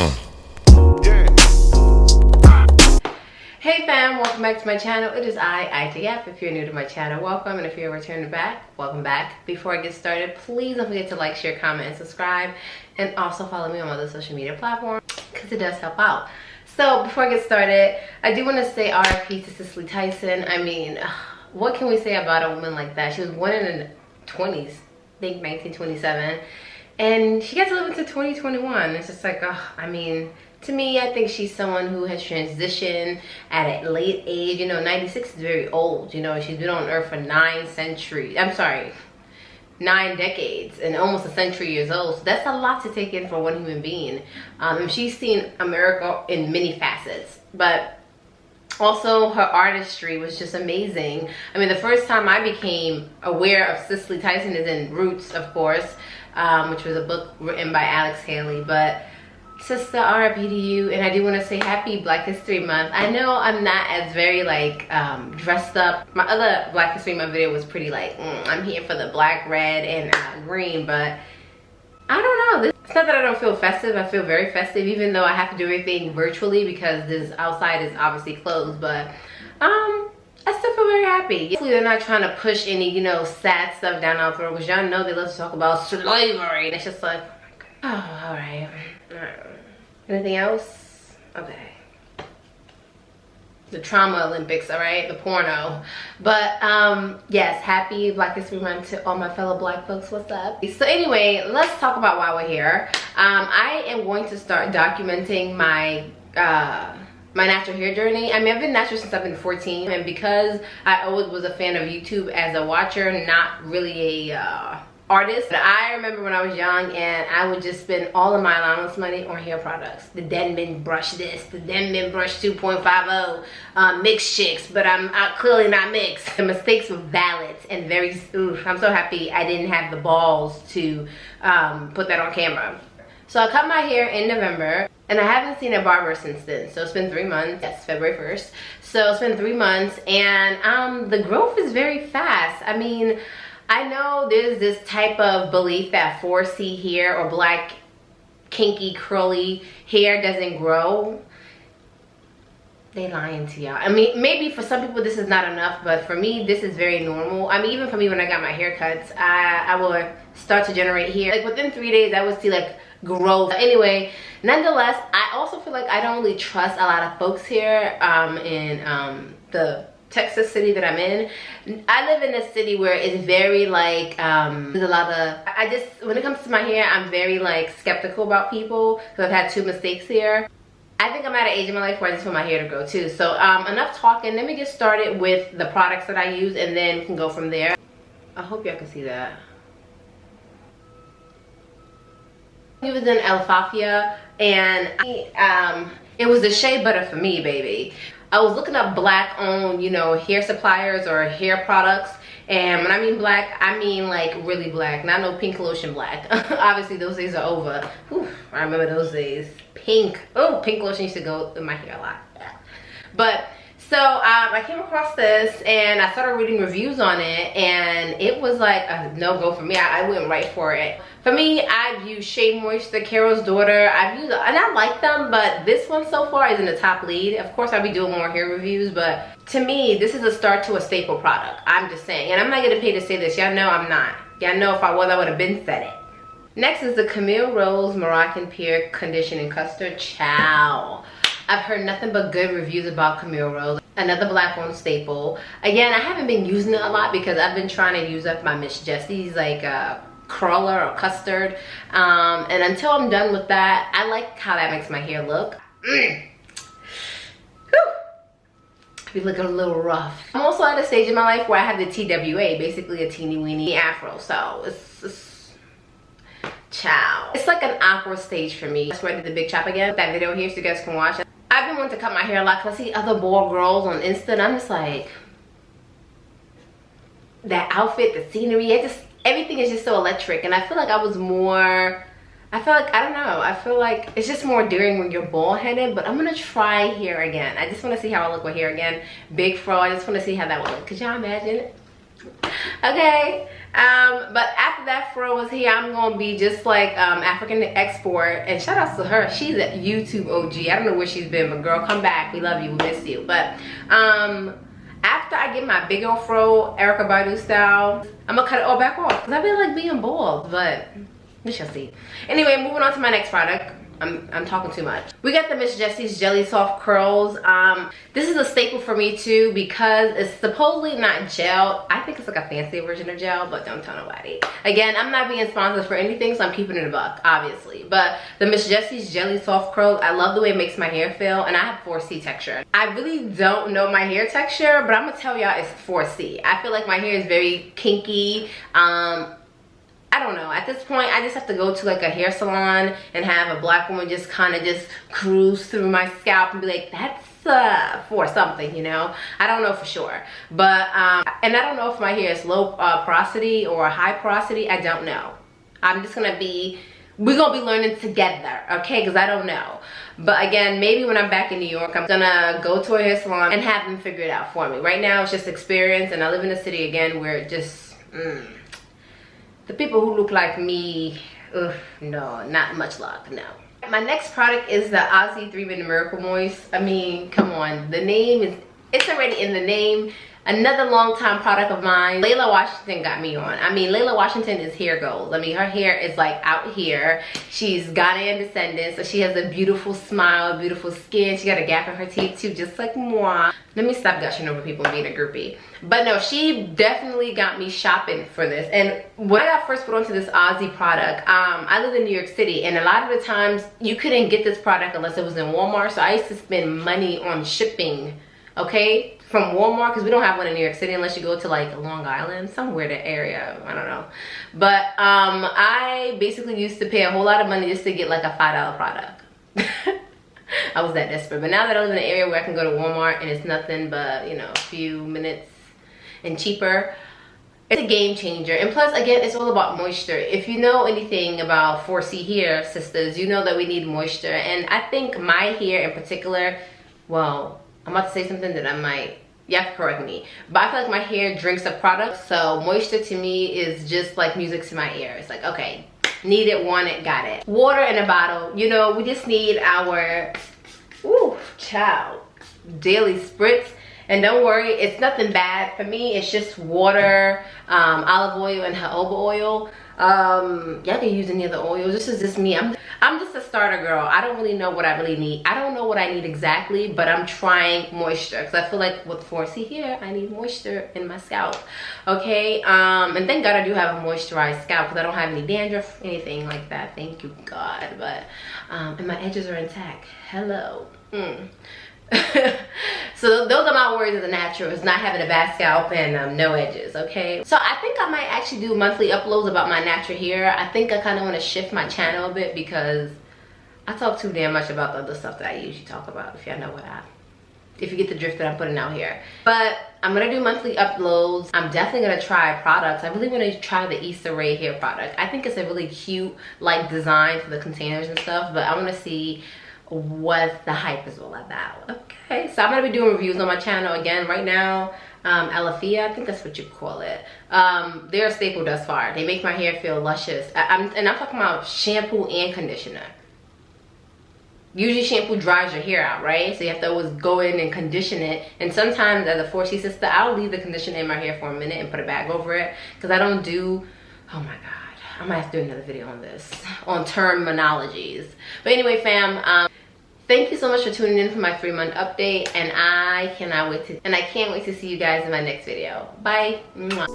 Uh. Hey fam, welcome back to my channel. It is I, ITF. If you're new to my channel, welcome. And if you're returning back, welcome back. Before I get started, please don't forget to like, share, comment, and subscribe. And also follow me on other social media platforms because it does help out. So before I get started, I do want to say RIP to Cicely Tyson. I mean, what can we say about a woman like that? She was born in the 20s, I think 1927. And she gets to live into 2021. It's just like, oh, I mean, to me, I think she's someone who has transitioned at a late age. You know, 96 is very old. You know, she's been on earth for nine centuries. I'm sorry, nine decades and almost a century years old. So that's a lot to take in for one human being. Um, she's seen America in many facets. But also her artistry was just amazing. I mean, the first time I became aware of Cicely Tyson is in Roots, of course, um, which was a book written by Alex Haley. But sister RIP to you and I do want to say happy Black History Month. I know I'm not as very like um, dressed up. My other Black History Month video was pretty like mm, I'm here for the black, red, and uh, green but I don't know. It's not that I don't feel festive. I feel very festive even though I have to do everything virtually because this outside is obviously closed but um I still feel very happy. Hopefully they're not trying to push any, you know, sad stuff down our throat because y'all know they love to talk about slavery. And it's just like, oh, all right. Anything else? Okay. The trauma Olympics, all right? The porno. But um, yes, happy Black History Month to all my fellow black folks. What's up? So anyway, let's talk about why we're here. Um, I am going to start documenting my uh, my natural hair journey. I mean, I've been natural since I've been 14 and because I always was a fan of YouTube as a watcher, not really a uh, artist. I remember when I was young and I would just spend all of my allowance money on hair products. The Denman brush this, the Denman brush 2.50, um, mixed chicks, but I'm clearly not mixed. The mistakes were valid and very, I'm so happy I didn't have the balls to um, put that on camera. So I cut my hair in November and I haven't seen a barber since then. So it's been three months, yes, February 1st. So it's been three months and um, the growth is very fast. I mean, I know there's this type of belief that 4C hair or black kinky curly hair doesn't grow. They lying to y'all. I mean, maybe for some people this is not enough, but for me, this is very normal. I mean, even for me when I got my haircuts, I, I will start to generate hair. Like within three days, I would see like growth. Anyway, nonetheless, I also feel like I don't really trust a lot of folks here um, in um, the Texas city that I'm in. I live in a city where it's very like, um, there's a lot of, I just, when it comes to my hair, I'm very like skeptical about people because I've had two mistakes here. I think I'm at an age in my life where I just want my hair to grow too. So um, enough talking, let me get started with the products that I use and then we can go from there. I hope y'all can see that. He was in Alaffia and I, um, it was the shea butter for me, baby. I was looking up black owned, you know, hair suppliers or hair products. And when I mean black, I mean like really black, not no pink lotion black. Obviously those days are over. Whew, I remember those days. Pink, oh, pink lotion used to go in my hair a lot. But so um, I came across this and I started reading reviews on it and it was like a no-go for me. I, I, went right for it. For me, I've used Shea Moisture, Carol's Daughter. I've used, and I like them, but this one so far is in the top lead. Of course, I'll be doing more hair reviews, but to me, this is a start to a staple product. I'm just saying, and I'm not getting paid to say this. Y'all know I'm not. Y'all know if I was, I would have been said it. Next is the Camille Rose Moroccan Pear Conditioning Custard Chow. I've heard nothing but good reviews about Camille Rose. Another black owned staple. Again, I haven't been using it a lot because I've been trying to use up my Miss Jessie's like uh, curler or custard. Um, and until I'm done with that, I like how that makes my hair look. Mm. Be looking a little rough. I'm also at a stage in my life where I have the TWA, basically a teeny weeny afro. So it's, it's ciao. It's like an awkward stage for me. That's why I did the big chop again. That video here so you guys can watch it. Wanting to cut my hair a lot because I see other bald girls on Insta and I'm just like, that outfit, the scenery, it just, everything is just so electric. And I feel like I was more, I feel like, I don't know, I feel like it's just more daring when you're bald headed, but I'm gonna try hair again. I just wanna see how I look with hair again. Big fro, I just wanna see how that would look. Could y'all imagine it? okay um but after that fro was here. I'm gonna be just like um african export. And shout out to her. She's a youtube og i don't know where she's been but girl come back. We love you. We miss you. But um after i get my big old fro Erykah Badu style i'm gonna cut it all back off. Because i feel like being bald but we shall see. Anyway moving on to my next product I'm, I'm talking too much. We got the Miss Jessie's Jelly Soft Curls. Um, this is a staple for me too because it's supposedly not gel. I think it's like a fancy version of gel, but don't tell nobody. Again, I'm not being sponsored for anything, so I'm keeping it a buck, obviously. But the Miss Jessie's Jelly Soft Curls, I love the way it makes my hair feel, and I have 4C texture. I really don't know my hair texture, but I'm gonna tell y'all it's 4C. I feel like my hair is very kinky. Um, I don't know. At this point, I just have to go to like a hair salon and have a black woman just kind of just cruise through my scalp and be like, that's uh, for something, you know? I don't know for sure. But, um, and I don't know if my hair is low uh, porosity or high porosity. I don't know. I'm just going to be, we're going to be learning together, okay? Because I don't know. But again, maybe when I'm back in New York, I'm gonna go to a hair salon and have them figure it out for me. Right now, it's just experience, and I live in a city again where it just, mm, the people who look like me, ugh, no, not much luck, no. My next product is the Aussie 3 Minute Miracle Moist. I mean, come on, the name is, it's already in the name. Another long-time product of mine, Layla Washington got me on. I mean, Layla Washington is hair gold. I mean, her hair is like out here. She's Ghanaian descendant, so she has a beautiful smile, beautiful skin. She got a gap in her teeth too, just like moi. Let me stop gushing over people being a groupie. But no, she definitely got me shopping for this. And when I got first put onto this Aussie product, um, I live in New York City, and a lot of the times you couldn't get this product unless it was in Walmart. So I used to spend money on shipping, okay? From Walmart because we don't have one in New York City unless you go to like Long Island, somewhere the area, I don't know. But um, I basically used to pay a whole lot of money just to get like a $5 product. I was that desperate. But now that I live in an area where I can go to Walmart and it's nothing but, you know, a few minutes and cheaper, it's a game changer. And plus, again, it's all about moisture. If you know anything about 4C hair, sisters, you know that we need moisture. And I think my hair in particular, well, I'm about to say something that I might, yeah, correct me. But I feel like my hair drinks a product. So moisture to me is just like music to my ears like, okay, need it, want it, got it. Water in a bottle. You know, we just need our, ooh, child, daily spritz. And don't worry, it's nothing bad. For me, it's just water, um, olive oil, and jojoba oil um y'all can use any of the oils. This is just me. I'm i'm just a starter girl. I don't really know what i really need. I don't know what i need exactly but i'm trying moisture because i feel like with 4c here i need moisture in my scalp. Okay um and thank god i do have a moisturized scalp because i don't have any dandruff anything like that. Thank you god. But um and my edges are intact. Hello. Mm. so those are my words of the natural is not having a bad scalp and um, no edges okay? So i think i might actually do monthly uploads about my natural hair. I think i kind of want to shift my channel a bit because i talk too damn much about the other stuff that i usually talk about if y'all know what i if you get the drift that i'm putting out here. But i'm gonna do monthly uploads. I'm definitely gonna try products. I really want to try the Issa Rae hair product. I think it's a really cute like design for the containers and stuff but i want to see what the hype is all about. Okay so i'm gonna be doing reviews on my channel again right now. Um Alaffia, i think that's what you call it. Um they're a staple thus far. They make my hair feel luscious. I, am and i'm talking about shampoo and conditioner. Usually shampoo dries your hair out right? So you have to always go in and condition it. And sometimes as a 4c sister i'll leave the conditioner in my hair for a minute and put a bag over it. Because i don't do oh my god I might have to do another video on this, on terminologies. But anyway, fam, um, thank you so much for tuning in for my three month update. And I cannot wait to, and I can't wait to see you guys in my next video. Bye. Mwah.